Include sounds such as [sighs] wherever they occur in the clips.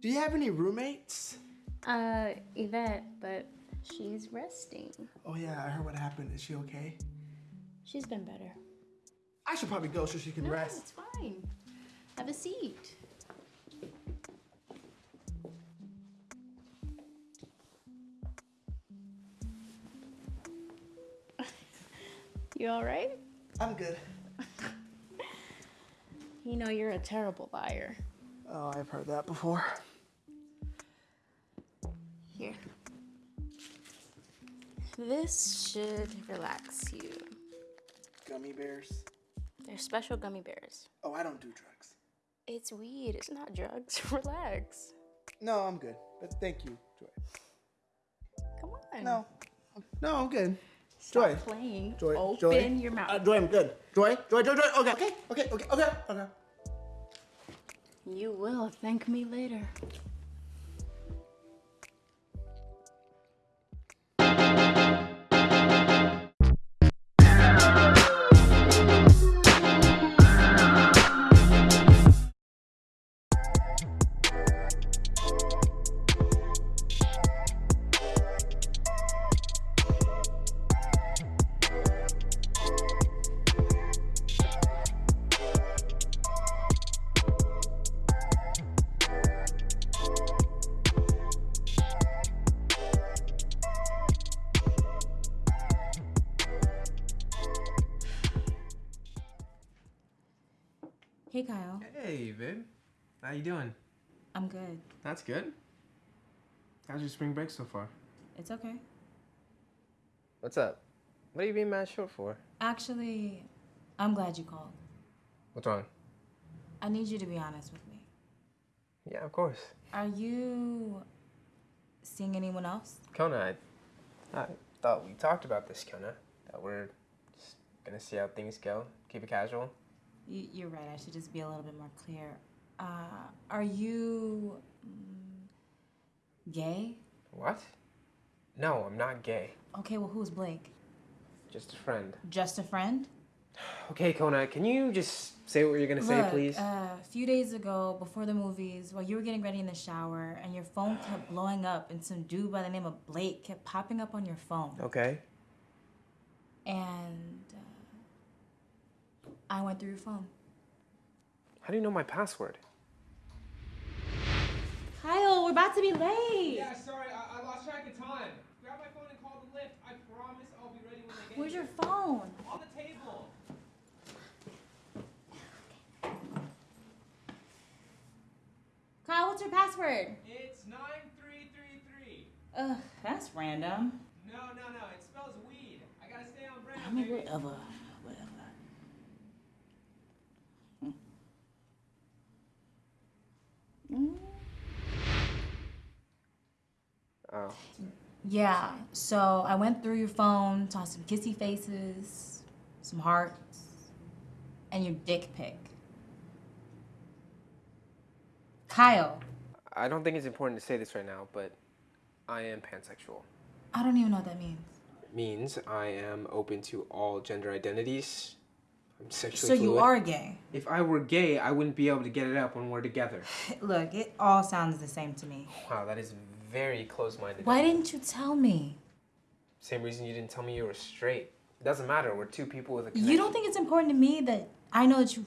Do you have any roommates? Uh, Yvette, but she's resting. Oh yeah, I heard what happened. Is she okay? She's been better. I should probably go so she can No, rest. it's fine. Have a seat. [laughs] you all right? I'm good. [laughs] You know you're a terrible liar. Oh, I've heard that before. Here. This should relax you. Gummy bears. They're special gummy bears. Oh, I don't do drugs. It's weed, it's not drugs. [laughs] Relax. No, I'm good. But thank you, Joy. Come on. No, no, I'm good. Stop Joy. playing. Joy. Open Joy. your mouth. Uh, Joy, I'm good. Joy, Joy, Joy, Joy. Okay, okay, okay, okay, okay, okay. You will thank me later. Hey Kyle, Hey, babe. How you doing? I'm good. That's good. How's your spring break so far? It's okay. What's up? What are you being mad short for? Actually, I'm glad you called. What's wrong? I need you to be honest with me. Yeah, of course. Are you seeing anyone else? Kona, I, I thought we talked about this, Kona. That we're just gonna see how things go. Keep it casual. You, you're right. I should just be a little bit more clear. Uh, are you mm, gay? What? No, I'm not gay. Okay, well, who's Blake? Just a friend. Just a friend? Okay, Kona, can you just say what you're gonna say, please? Uh, a few days ago, before the movies, while you were getting ready in the shower, and your phone kept [sighs] blowing up, and some dude by the name of Blake kept popping up on your phone. okay. and I went through your phone. How do you know my password? Kyle, we're about to be late. Yeah, sorry, I, I lost track of time. Grab my phone and call the lift. I promise I'll be ready when they get Where's here. your phone? On the table. Kyle, what's your password? It's 9333. Ugh, that's random. No, no, no, it spells weed. I gotta stay on brand. I mean, baby. Yeah, so I went through your phone, saw some kissy faces, some hearts, and your dick pic. Kyle, I don't think it's important to say this right now, but I am pansexual. I don't even know what that means. It means I am open to all gender identities. I'm sexually So sexually you are gay. If I were gay, I wouldn't be able to get it up when we're together. [laughs] Look, it all sounds the same to me. Wow, that is very close-minded. Why didn't you tell me? Same reason you didn't tell me you were straight. It doesn't matter. We're two people with a connection. You don't think it's important to me that I know that you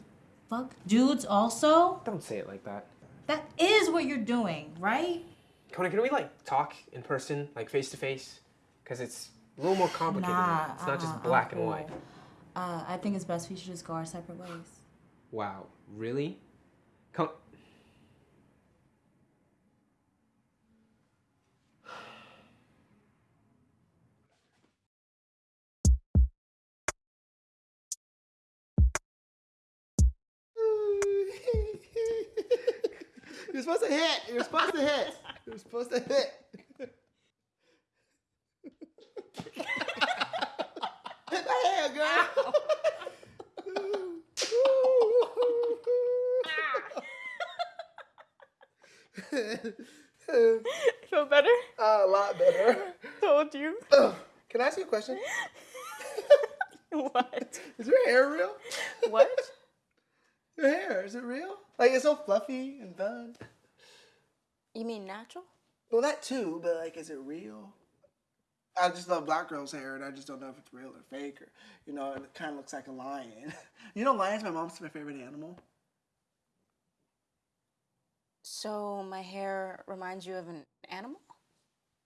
fuck dudes also? Don't say it like that. That is what you're doing, right? Conan, can we like talk in person, like face to face? Because it's a little more complicated. Nah, it's not just black and cool. white. Uh, I think it's best we should just go our separate ways. Wow, really? Come. You're supposed to hit. You're supposed to hit. You're supposed to hit. hit my hand, girl. Feel better? a lot better. Told you. Ugh. Can I ask you a question? [laughs] what? Is your hair real? What? Your hair, is it real? Like, it's so fluffy and fun. You mean natural? Well, that too, but like, is it real? I just love black girls' hair, and I just don't know if it's real or fake, or you know, it kind of looks like a lion. [laughs] you know, lions. My mom's my favorite animal. So my hair reminds you of an animal?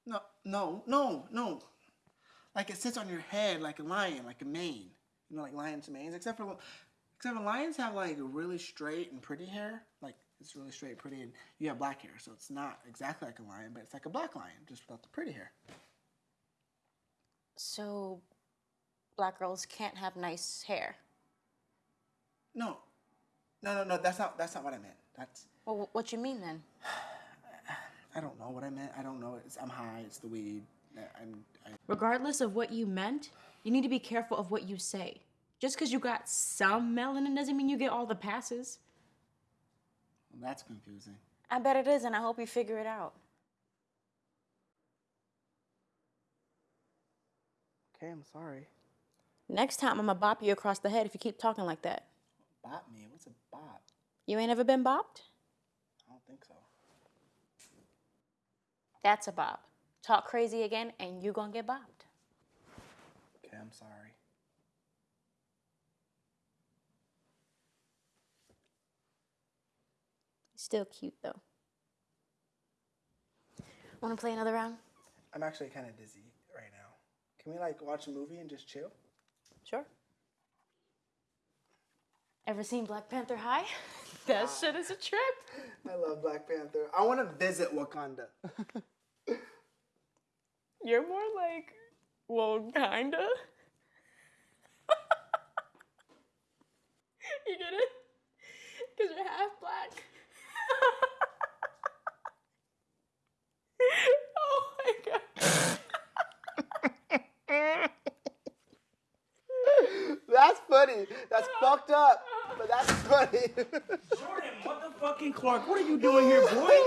No, no, no, no. Like it sits on your head like a lion, like a mane. You know, like lions' manes. Except for, except for lions have like really straight and pretty hair. Like it's really straight, pretty, and you have black hair, so it's not exactly like a lion, but it's like a black lion, just without the pretty hair. So black girls can't have nice hair. No, no, no, no. That's not. That's not what I meant. That's. Well, what you mean then? [sighs] I don't know what I meant. I don't know. It's, I'm high. It's the weed. I- I'm. I, Regardless of what you meant, you need to be careful of what you say. Just because you got some melanin doesn't mean you get all the passes. Well, that's confusing. I bet it is, and I hope you figure it out. Okay, I'm sorry. Next time, I'm gonna bop you across the head if you keep talking like that. Bop me. What's a bop? You ain't ever been bopped? I don't think so. That's a bop. Talk crazy again, and you gonna get bopped. Okay, I'm sorry. Still cute though. Wanna play another round? I'm actually kind of dizzy right now. Can we like watch a movie and just chill? Sure. Ever seen Black Panther High? [laughs] that ah. shit is a trip. [laughs] I love Black Panther. I want to visit Wakanda. [laughs] You're more like, well, kinda. you get it? Because you're half black. oh my god. That's funny. That's fucked up, but that's funny. Jordan, motherfucking Clark, what are you doing here, boy?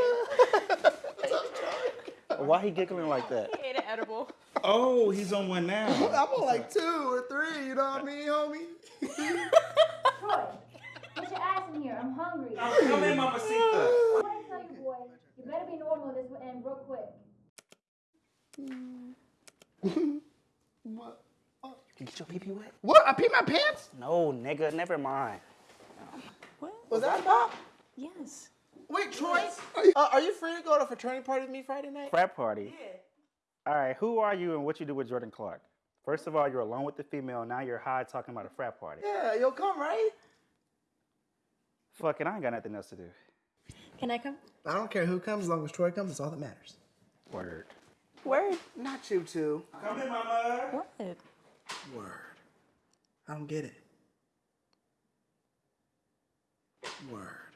[laughs] Why he giggling like that? He ate an edible. Oh, he's on one now. [laughs] I'm on like two or three. You know what I mean, homie? Troy, get your ass in here. I'm hungry. Oh, come in, Mamacita. I [laughs] want to tell you, boy, you better be normal this and real quick. what? You get your pee pee wet? What? I peed my pants? No, nigga, never mind. What? Was that a bop? Yes. Wait, Troy, are you, uh, are you free to go to a fraternity party with me Friday night? Frat party. Yeah. All right, who are you and what you do with Jordan Clark? First of all, you're alone with the female. Now you're high talking about a frat party. Yeah, you'll come, right? Fuck it, I ain't got nothing else to do. Can I come? I don't care who comes, as long as Troy comes, it's all that matters. Word. Word. Not you two. Come in, mama. What? Word. I don't get it. Word.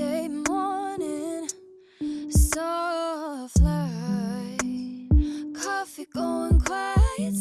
Sunday morning, soft light, coffee going quiet.